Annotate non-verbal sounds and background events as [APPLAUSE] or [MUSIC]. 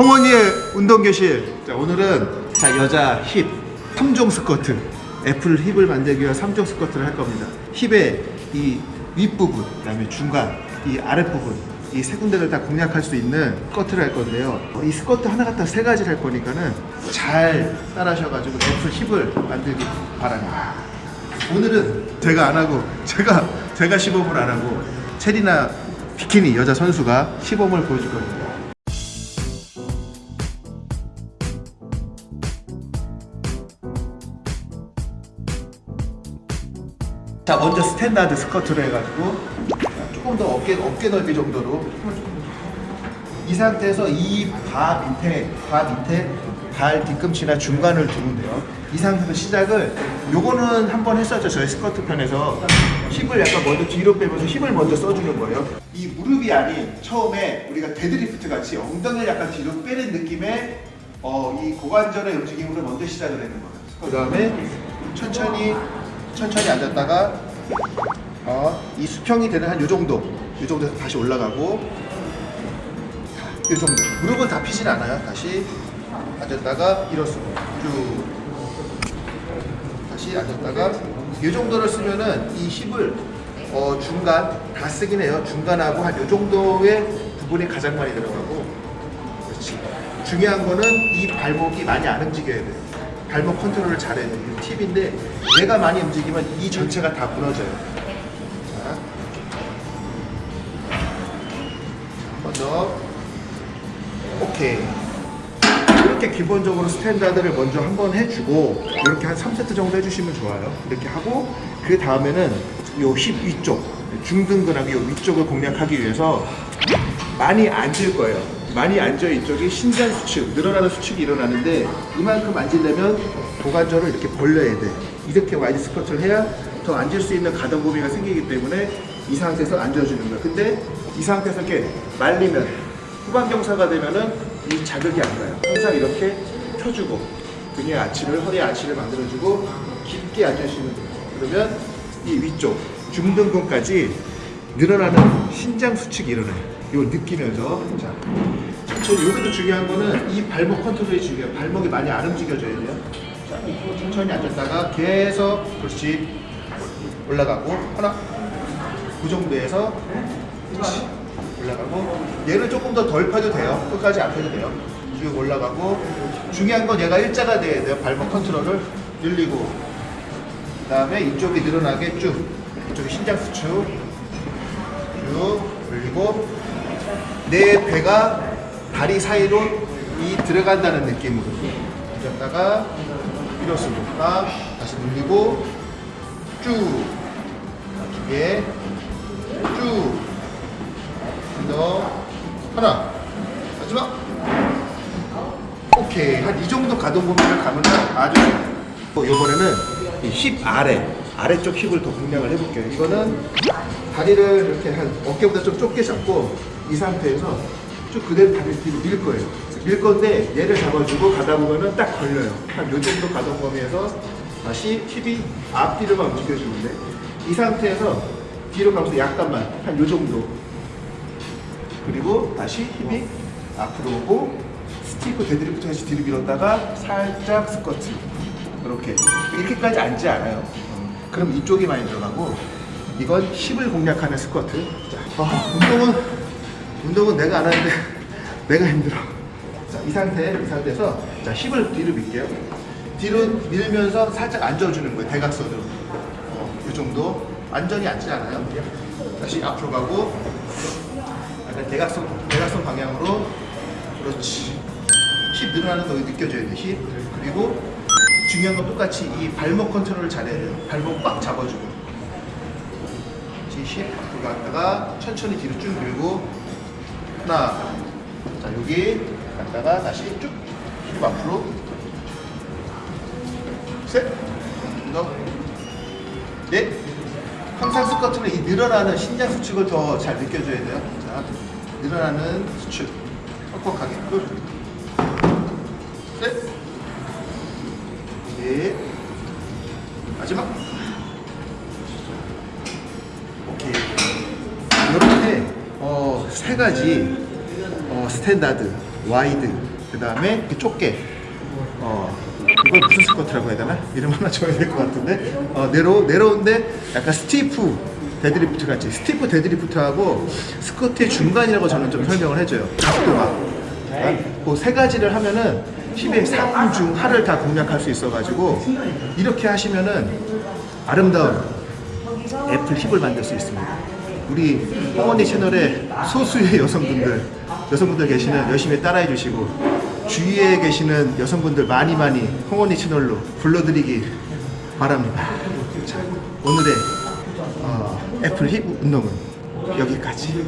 홍원이의 운동교실. 자 오늘은 자 여자 힙. 3종 스쿼트. apple hip을 만들기 위한 3종 스쿼트를 할 겁니다. hip의 이 윗부분 그 다음에 중간 이 아랫부분 이 세 군데를 다 공략할 수 있는 스쿼트를 할 건데요. 어, 이 스쿼트 하나 갖다 세 가지를 할 거니까는 잘 따라하셔가지고 apple hip을 만들기 바랍니다. 오늘은 제가 안 하고 제가 제가 시범을 안 하고 체리나 비키니 여자 선수가 시범을 보여줄 겁니다 자 먼저 standard squat를 해가지고 조금 더 어깨 어깨 넓이 정도로 이 상태에서 이 바 밑에 바 밑에 발 뒤꿈치나 중간을 두면 돼요. 이 상태에서 시작을 요거는 한번 했었죠 저희 스쿼트 편에서 힙을 약간 먼저 뒤로 빼면서 힙을 먼저 써주는 거예요. 이 무릎이 아닌 처음에 우리가 데드리프트 같이 엉덩이를 약간 뒤로 빼는 느낌의 어, 이 고관절의 움직임으로 먼저 시작을 하는 거예요. 그 다음에 천천히 천천히 앉았다가 어, 이 수평이 되는 한 요 정도 요 정도에서 다시 올라가고 이 정도. 무릎은 다 피진 않아요. 다시 앉았다가 일어서고 쭉. 다시 앉았다가 이 정도를 쓰면은 이 힙을 어, 중간 다 쓰긴 해요. 중간하고 한 요 정도의 부분이 가장 많이 들어가고. 그렇지. 중요한 거는 이 발목이 많이 안 움직여야 돼요 발목 컨트롤을 잘해야 돼요 팁인데 얘가 많이 움직이면 이 전체가 다 무너져요. 자, 한번 더. 오케이. 이렇게 기본적으로 standard를 먼저 한번 해주고 이렇게 한 3세트 정도 해주시면 좋아요. 이렇게 하고 그 다음에는 요 힙 위쪽 중둔근하고 요 위쪽을 공략하기 위해서 많이 앉을 거예요 많이 앉아 이쪽이 신장 수축 늘어나는 수축이 일어나는데 이만큼 앉으려면 고관절을 이렇게 벌려야 돼 이렇게 wide squat를 해야 더 앉을 수 있는 가동 범위가 생기기 때문에 이 상태에서 앉아주는 거야 근데 이 상태에서 이렇게 말리면 후반 경사가 되면은 이 자극이 안 가요. 항상 이렇게 펴주고 등의 아치를 허리 아치를 만들어주고 깊게 앉으시면 돼요. 그러면 이 위쪽 중등근까지 늘어나는 신장 수축이 일어나요. 이거 느끼면서. 자 천천히 여기도 중요한 거는 이 발목 컨트롤이 중요해요. 발목이 많이 안 움직여져야 돼요. 자 천천히 앉았다가 계속 그렇지. 올라가고 하나. 그 정도에서 그렇지. 올라가고. 얘를 조금 더 덜 펴도 돼요. 끝까지 안 펴도 돼요. 쭉 올라가고. 중요한 건 얘가 일자가 돼야 돼요. 발목 컨트롤을 늘리고. 그 다음에 이쪽이 늘어나게 쭉. 이쪽이 신장 수축 쭉 올리고 내 배가 다리 사이로 이 들어간다는 느낌으로 앉았다가 일어서고 딱 다시 늘리고 쭉 기계 쭉더 하나. 마지막. 오케이. 한 이 정도 가동 범위를 가면 아주 어, 이번에는 힙 아래 아래쪽 힙을 더 공략을 해볼게요. 이거는 다리를 이렇게 한 어깨보다 좀 좁게 잡고 이 상태에서 쭉 그대로 다리를 뒤로 밀 거예요. 밀 건데 얘를 잡아주고 가다 보면은 딱 걸려요. 한 요 정도 가동 범위에서 다시 힙이 앞뒤로만 움직여주는데 이 상태에서 뒤로 가면서 약간만 한 요 정도. 그리고 다시 힙이 앞으로 오고 stiff deadlift 다시 뒤로 밀었다가 살짝 스쿼트. 이렇게. 이렇게까지 앉지 않아요 그럼 이쪽이 많이 들어가고 이건 힙을 공략하는 스쿼트. 자, 아, 운동은 운동은 내가 안 하는데 [LAUGHS] 내가 힘들어. 자, 이 상태 이 상태에서 자 힙을 뒤로 밀게요. 뒤로 밀면서 살짝 앉아주는 거예요 대각선으로. 어, 이 정도. 완전히 앉지 않아요. 다시 앞으로 가고 약간 대각선, 대각선 방향으로. 그렇지. 힙 늘어나는 거 느껴져야 돼 힙. 그리고 중요한 건 똑같이 이 발목 컨트롤을 잘해야 돼요 발목 꽉 잡아주고 힙 앞으로 갔다가 천천히 뒤로 쭉 밀고 하나 자 여기 갔다가 다시 쭉힙 앞으로 셋넷 항상 스쿼트는 이 늘어나는 신장 수축을 더 잘 느껴줘야 돼요. 자, 늘어나는 수축. 뻑뻑하게. 끝. 셋. 넷. 마지막. 오케이. 이렇게 어, 세 가지 어, standard, wide, 그 다음에 좁게. 어 이걸 무슨 squat라고 해야 되나? 이름 하나 줘야 될 것 같은데. 어 내려 내려온데 약간 stiff deadlift 같이. stiff deadlift하고 squat의 중간이라고 저는 좀 설명을 해줘요. 각도가. 그 세 가지를 하면은 힙의 상중 하를 다 공략할 수 있어가지고 이렇게 하시면은 아름다운 apple hip을 만들 수 있습니다. 우리 홍언니 채널에 소수의 여성분들 여성분들 계시는 열심히 따라해 주시고 주위에 계시는 여성분들 많이 많이 홍언니 채널로 불러드리기 바랍니다. 자, 오늘의 어, apple hip 운동은 여기까지.